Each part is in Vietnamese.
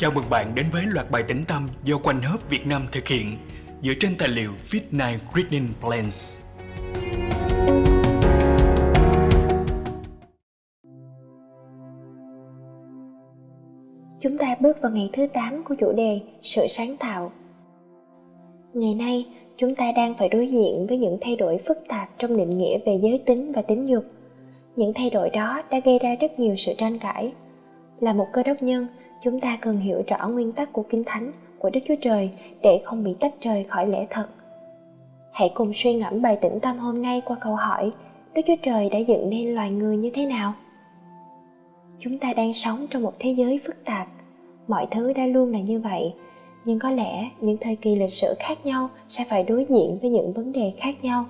Chào mừng bạn đến với loạt bài tĩnh tâm do Quanh Hớp Việt Nam thực hiện dựa trên tài liệu Fit9 Reading Plans. Chúng ta bước vào ngày thứ 8 của chủ đề Sự sáng tạo. Ngày nay, chúng ta đang phải đối diện với những thay đổi phức tạp trong định nghĩa về giới tính và tính dục. Những thay đổi đó đã gây ra rất nhiều sự tranh cãi. Là một cơ đốc nhân, chúng ta cần hiểu rõ nguyên tắc của Kinh Thánh của Đức Chúa Trời để không bị tách rời khỏi lẽ thật. Hãy cùng suy ngẫm bài tĩnh tâm hôm nay qua câu hỏi Đức Chúa Trời đã dựng nên loài người như thế nào? Chúng ta đang sống trong một thế giới phức tạp. Mọi thứ đã luôn là như vậy, nhưng có lẽ những thời kỳ lịch sử khác nhau sẽ phải đối diện với những vấn đề khác nhau.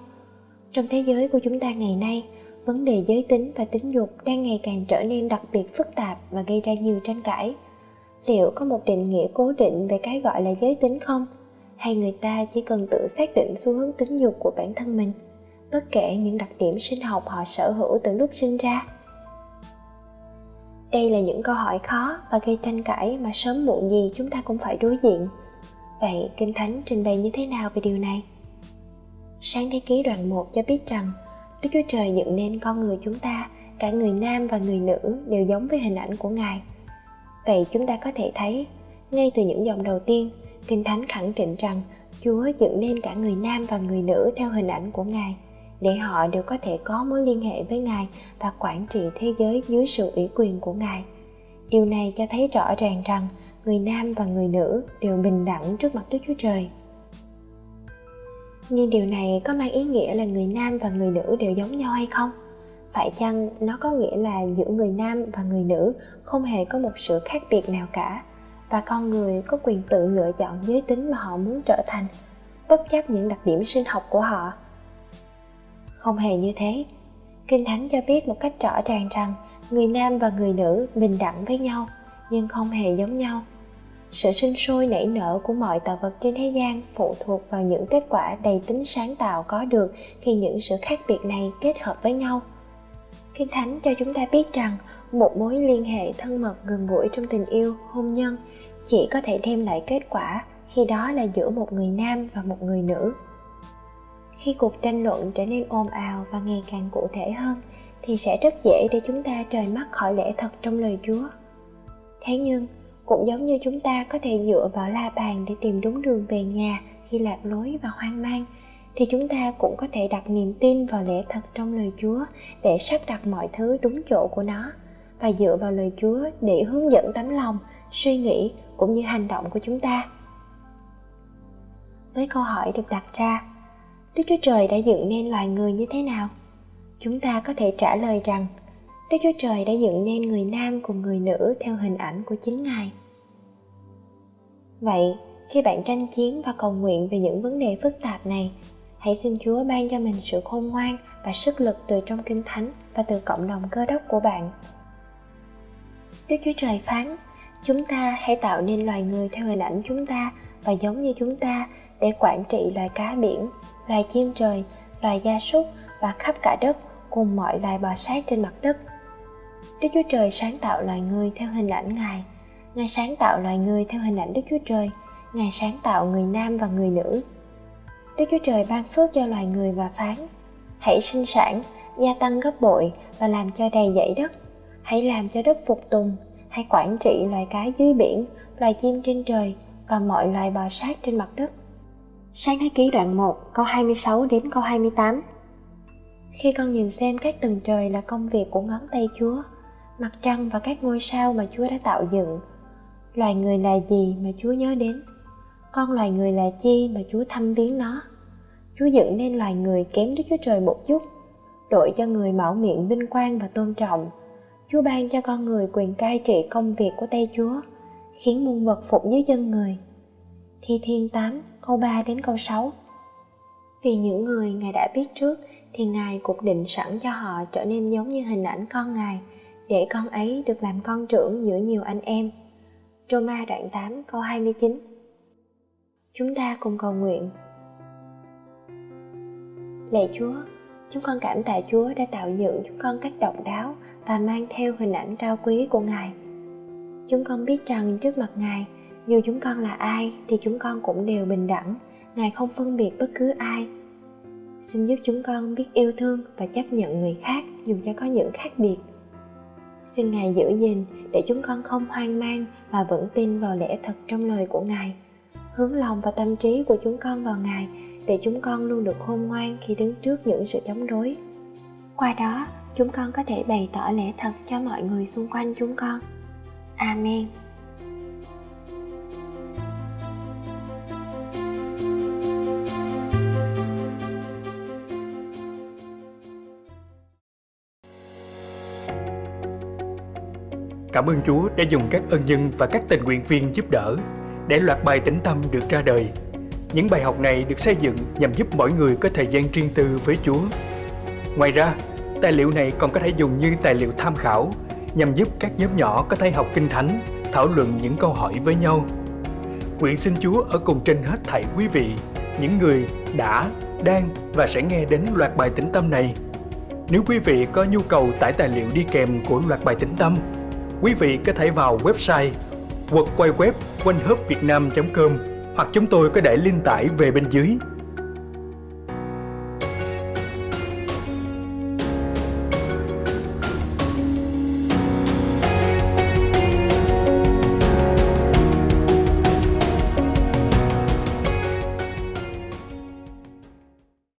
Trong thế giới của chúng ta ngày nay, vấn đề giới tính và tính dục đang ngày càng trở nên đặc biệt phức tạp và gây ra nhiều tranh cãi liệu có một định nghĩa cố định về cái gọi là giới tính không? Hay người ta chỉ cần tự xác định xu hướng tính dục của bản thân mình, bất kể những đặc điểm sinh học họ sở hữu từ lúc sinh ra? Đây là những câu hỏi khó và gây tranh cãi mà sớm muộn gì chúng ta cũng phải đối diện. Vậy kinh thánh trình bày như thế nào về điều này? Sáng thế ký đoạn 1 cho biết rằng, đức chúa trời dựng nên con người chúng ta, cả người nam và người nữ đều giống với hình ảnh của ngài. Vậy chúng ta có thể thấy, ngay từ những dòng đầu tiên, Kinh Thánh khẳng định rằng Chúa dựng nên cả người nam và người nữ theo hình ảnh của Ngài, để họ đều có thể có mối liên hệ với Ngài và quản trị thế giới dưới sự ủy quyền của Ngài. Điều này cho thấy rõ ràng rằng người nam và người nữ đều bình đẳng trước mặt Đức Chúa Trời. Nhưng điều này có mang ý nghĩa là người nam và người nữ đều giống nhau hay không? Phải chăng nó có nghĩa là giữa người nam và người nữ không hề có một sự khác biệt nào cả? Và con người có quyền tự lựa chọn giới tính mà họ muốn trở thành, bất chấp những đặc điểm sinh học của họ? Không hề như thế. Kinh thánh cho biết một cách rõ ràng rằng người nam và người nữ bình đẳng với nhau, nhưng không hề giống nhau. Sự sinh sôi nảy nở của mọi tạo vật trên thế gian phụ thuộc vào những kết quả đầy tính sáng tạo có được khi những sự khác biệt này kết hợp với nhau. Kinh Thánh cho chúng ta biết rằng một mối liên hệ thân mật gần gũi trong tình yêu, hôn nhân chỉ có thể đem lại kết quả khi đó là giữa một người nam và một người nữ. Khi cuộc tranh luận trở nên ồn ào và ngày càng cụ thể hơn thì sẽ rất dễ để chúng ta rời mắt khỏi lẽ thật trong lời Chúa. Thế nhưng, cũng giống như chúng ta có thể dựa vào la bàn để tìm đúng đường về nhà khi lạc lối và hoang mang thì chúng ta cũng có thể đặt niềm tin vào lẽ thật trong lời Chúa để sắp đặt mọi thứ đúng chỗ của nó và dựa vào lời Chúa để hướng dẫn tấm lòng, suy nghĩ cũng như hành động của chúng ta. Với câu hỏi được đặt ra, Đức Chúa Trời đã dựng nên loài người như thế nào? Chúng ta có thể trả lời rằng Đức Chúa Trời đã dựng nên người nam cùng người nữ theo hình ảnh của chính Ngài. Vậy, khi bạn tranh chiến và cầu nguyện về những vấn đề phức tạp này hãy xin Chúa ban cho mình sự khôn ngoan và sức lực từ trong Kinh Thánh và từ cộng đồng cơ đốc của bạn. Đức Chúa Trời phán, chúng ta hãy tạo nên loài người theo hình ảnh chúng ta và giống như chúng ta để quản trị loài cá biển, loài chim trời, loài gia súc và khắp cả đất cùng mọi loài bò sát trên mặt đất. Đức Chúa Trời sáng tạo loài người theo hình ảnh Ngài. Ngài sáng tạo loài người theo hình ảnh Đức Chúa Trời. Ngài sáng tạo người nam và người nữ Đức Chúa Trời ban phước cho loài người và phán Hãy sinh sản, gia tăng gấp bội và làm cho đầy dãy đất. Hãy làm cho đất phục tùng Hãy quản trị loài cá dưới biển, loài chim trên trời và mọi loài bò sát trên mặt đất. Sáng thế ký đoạn 1 câu 26 đến câu 28 Khi con nhìn xem các tầng trời là công việc của ngón tay Chúa Mặt trăng và các ngôi sao mà Chúa đã tạo dựng Loài người là gì mà Chúa nhớ đến? Con loài người là chi mà Chúa thăm viếng nó? Chúa dựng nên loài người kém Đức Chúa Trời một chút, đội cho người mạo miệng vinh quang và tôn trọng. Chúa ban cho con người quyền cai trị công việc của tay Chúa, khiến muôn vật phục dưới chân người. Thi Thiên 8, câu 3 đến câu 6 Vì những người Ngài đã biết trước, thì Ngài cũng định sẵn cho họ trở nên giống như hình ảnh con Ngài, để con ấy được làm con trưởng giữa nhiều anh em. Roma đoạn 8 câu 29 Chúng ta cùng cầu nguyện. Lạy Chúa, chúng con cảm tạ Chúa đã tạo dựng chúng con cách độc đáo và mang theo hình ảnh cao quý của Ngài. Chúng con biết rằng trước mặt Ngài, dù chúng con là ai thì chúng con cũng đều bình đẳng. Ngài không phân biệt bất cứ ai. Xin giúp chúng con biết yêu thương và chấp nhận người khác dù cho có những khác biệt. Xin Ngài giữ gìn để chúng con không hoang mang mà vẫn tin vào lẽ thật trong lời của Ngài. Hướng lòng và tâm trí của chúng con vào Ngài để chúng con luôn được khôn ngoan khi đứng trước những sự chống đối. Qua đó, chúng con có thể bày tỏ lẽ thật cho mọi người xung quanh chúng con. Amen. Cảm ơn Chúa đã dùng các ân nhân và các tình nguyện viên giúp đỡ để loạt bài tĩnh tâm được ra đời. Những bài học này được xây dựng nhằm giúp mỗi người có thời gian riêng tư với Chúa. Ngoài ra, tài liệu này còn có thể dùng như tài liệu tham khảo nhằm giúp các nhóm nhỏ có thể học kinh thánh, thảo luận những câu hỏi với nhau. Nguyện xin Chúa ở cùng trên hết thảy quý vị, những người đã, đang và sẽ nghe đến loạt bài tĩnh tâm này. Nếu quý vị có nhu cầu tải tài liệu đi kèm của loạt bài tĩnh tâm, quý vị có thể vào website quật quay web quanh com hoặc chúng tôi có để link tải về bên dưới.